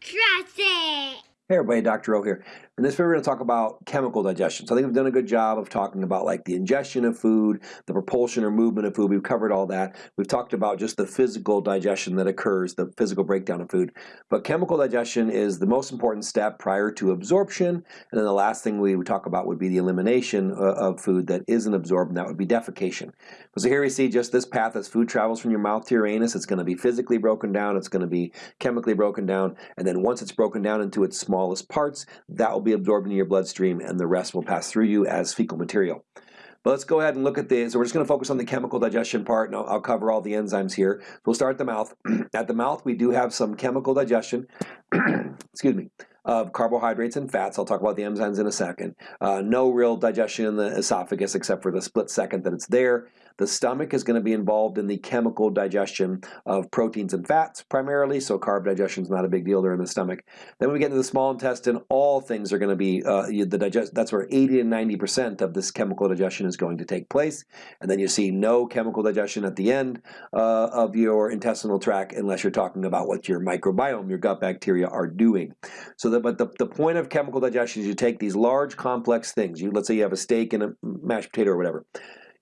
Trust it. Hey everybody, Dr. O here. In this video we're going to talk about chemical digestion. So I think we've done a good job of talking about like the ingestion of food, the propulsion or movement of food. We've covered all that. We've talked about just the physical digestion that occurs, the physical breakdown of food. But chemical digestion is the most important step prior to absorption. And then the last thing we would talk about would be the elimination uh, of food that isn't absorbed, and that would be defecation. So here we see just this path as food travels from your mouth to your anus. It's going to be physically broken down. It's going to be chemically broken down. And then once it's broken down into its smallest parts, that will be absorbed into your bloodstream and the rest will pass through you as fecal material. But let's go ahead and look at the, so we're just going to focus on the chemical digestion part, and I'll, I'll cover all the enzymes here. So we'll start at the mouth. at the mouth, we do have some chemical digestion, excuse me, of carbohydrates and fats. I'll talk about the enzymes in a second. Uh, no real digestion in the esophagus except for the split second that it's there. The stomach is going to be involved in the chemical digestion of proteins and fats primarily, so carb digestion is not a big deal there in the stomach. Then when we get into the small intestine, all things are going to be, uh, the digest. that's where 80 and 90% of this chemical digestion is going to take place. And then you see no chemical digestion at the end uh, of your intestinal tract unless you're talking about what your microbiome, your gut bacteria are doing. So, but the, the point of chemical digestion is you take these large complex things. You Let's say you have a steak and a mashed potato or whatever.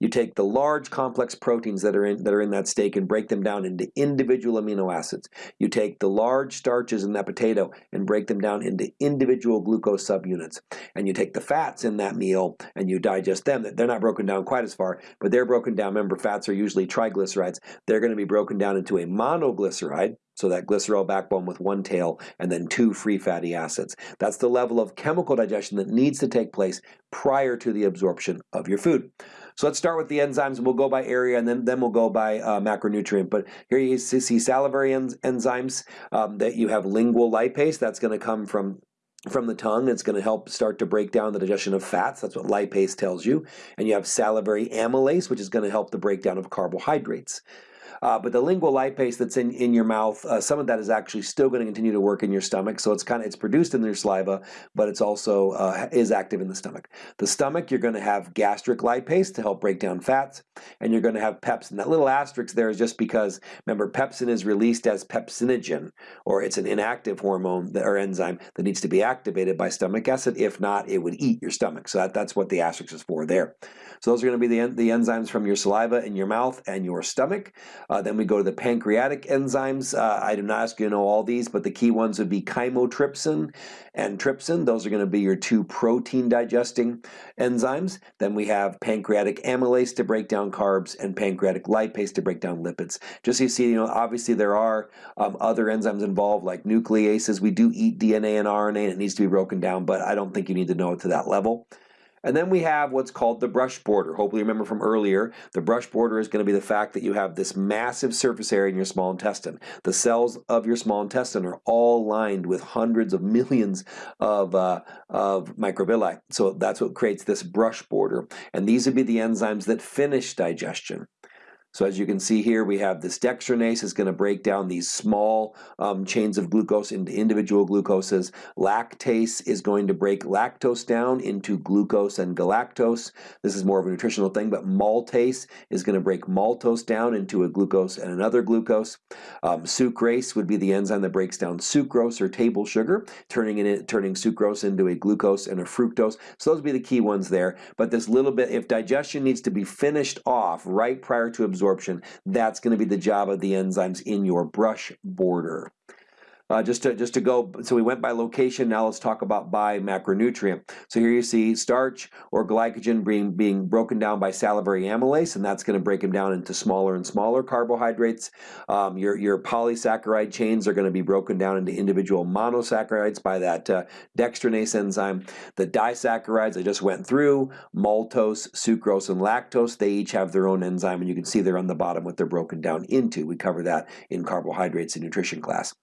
You take the large complex proteins that are in that are in that steak and break them down into individual amino acids. You take the large starches in that potato and break them down into individual glucose subunits. And you take the fats in that meal and you digest them. They're not broken down quite as far, but they're broken down. Remember, fats are usually triglycerides. They're going to be broken down into a monoglyceride, so that glycerol backbone with one tail and then two free fatty acids. That's the level of chemical digestion that needs to take place prior to the absorption of your food. So let's start with the enzymes. We'll go by area and then, then we'll go by uh, macronutrient. But here you see salivary en enzymes um, that you have lingual lipase. That's going to come from from the tongue. It's going to help start to break down the digestion of fats. That's what lipase tells you. And you have salivary amylase, which is going to help the breakdown of carbohydrates. Uh, but the lingual lipase that's in, in your mouth, uh, some of that is actually still going to continue to work in your stomach. So it's kind of it's produced in your saliva, but it's also uh, is active in the stomach. The stomach, you're going to have gastric lipase to help break down fats, and you're going to have pepsin. That little asterisk there is just because remember pepsin is released as pepsinogen, or it's an inactive hormone that, or enzyme that needs to be activated by stomach acid. If not, it would eat your stomach. So that, that's what the asterisk is for there. So those are going to be the, the enzymes from your saliva in your mouth and your stomach. Uh, then we go to the pancreatic enzymes. Uh, I do not ask you to know all these, but the key ones would be chymotrypsin and trypsin. Those are going to be your two protein digesting enzymes. Then we have pancreatic amylase to break down carbs and pancreatic lipase to break down lipids. Just so you see, you know, obviously there are um, other enzymes involved like nucleases. We do eat DNA and RNA and it needs to be broken down, but I don't think you need to know it to that level. And then we have what's called the brush border. Hopefully you remember from earlier, the brush border is going to be the fact that you have this massive surface area in your small intestine. The cells of your small intestine are all lined with hundreds of millions of, uh, of microvilli. So that's what creates this brush border. And these would be the enzymes that finish digestion. So as you can see here, we have this dextrinase is going to break down these small um, chains of glucose into individual glucoses. Lactase is going to break lactose down into glucose and galactose. This is more of a nutritional thing, but maltase is going to break maltose down into a glucose and another glucose. Um, sucrase would be the enzyme that breaks down sucrose or table sugar, turning it turning sucrose into a glucose and a fructose. So those would be the key ones there. But this little bit, if digestion needs to be finished off right prior to absorption, absorption. That's going to be the job of the enzymes in your brush border. Uh, just to just to go, so we went by location. Now let's talk about by macronutrient. So here you see starch or glycogen being being broken down by salivary amylase, and that's going to break them down into smaller and smaller carbohydrates. Um, your your polysaccharide chains are going to be broken down into individual monosaccharides by that uh, dextrinase enzyme. The disaccharides I just went through, maltose, sucrose, and lactose, they each have their own enzyme, and you can see they're on the bottom what they're broken down into. We cover that in carbohydrates in nutrition class.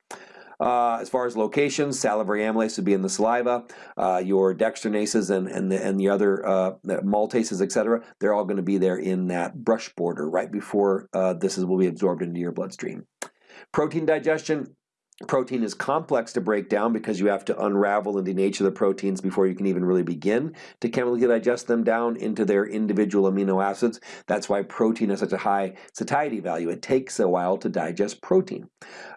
Uh, as far as locations, salivary amylase would be in the saliva. Uh, your dextrinases and, and, the, and the other uh, maltases, etc., they're all going to be there in that brush border right before uh, this is, will be absorbed into your bloodstream. Protein digestion, Protein is complex to break down because you have to unravel and denature the proteins before you can even really begin to chemically digest them down into their individual amino acids. That's why protein has such a high satiety value. It takes a while to digest protein.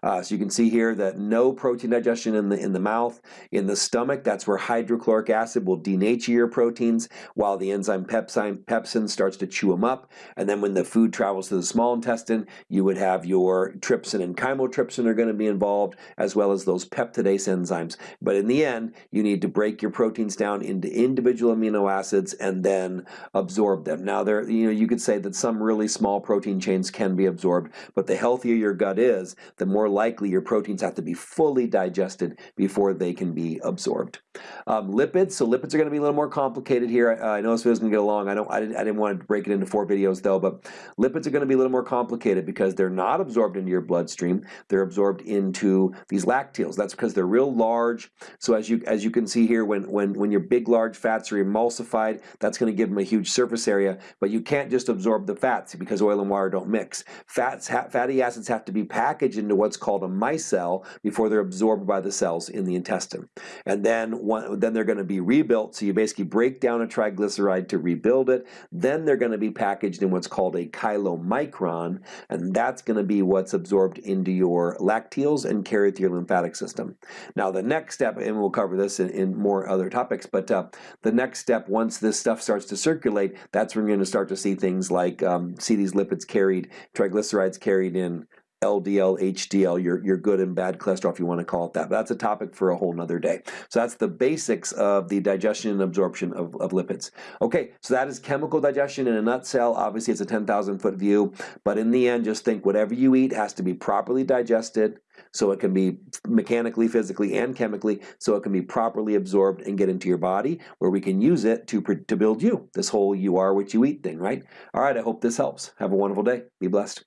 Uh, so you can see here that no protein digestion in the in the mouth. In the stomach, that's where hydrochloric acid will denature your proteins while the enzyme pepsin, pepsin starts to chew them up. And then when the food travels to the small intestine, you would have your trypsin and chymotrypsin are going to be involved as well as those peptidase enzymes. But in the end, you need to break your proteins down into individual amino acids and then absorb them. Now, there, you know, you could say that some really small protein chains can be absorbed, but the healthier your gut is, the more likely your proteins have to be fully digested before they can be absorbed. Um, lipids, so lipids are going to be a little more complicated here. Uh, I know this video is going to get along. I don't, I didn't, I didn't want to break it into four videos though, but lipids are going to be a little more complicated because they're not absorbed into your bloodstream. They're absorbed into these lacteals. That's because they're real large. So as you as you can see here, when when when your big large fats are emulsified, that's going to give them a huge surface area. But you can't just absorb the fats because oil and water don't mix. Fats, fatty acids have to be packaged into what's called a micelle before they're absorbed by the cells in the intestine. And then one, then they're going to be rebuilt. So you basically break down a triglyceride to rebuild it. Then they're going to be packaged in what's called a chylomicron, and that's going to be what's absorbed into your lacteals and carried with your lymphatic system. Now the next step, and we'll cover this in, in more other topics, but uh, the next step, once this stuff starts to circulate, that's when you're going to start to see things like, um, see these lipids carried, triglycerides carried in LDL, HDL, your, your good and bad cholesterol, if you want to call it that. But that's a topic for a whole nother day. So that's the basics of the digestion and absorption of, of lipids. Okay, so that is chemical digestion in a nutshell. Obviously, it's a 10,000 foot view, but in the end, just think whatever you eat has to be properly digested, so it can be mechanically, physically, and chemically, so it can be properly absorbed and get into your body, where we can use it to, to build you. This whole you are what you eat thing, right? All right, I hope this helps. Have a wonderful day. Be blessed.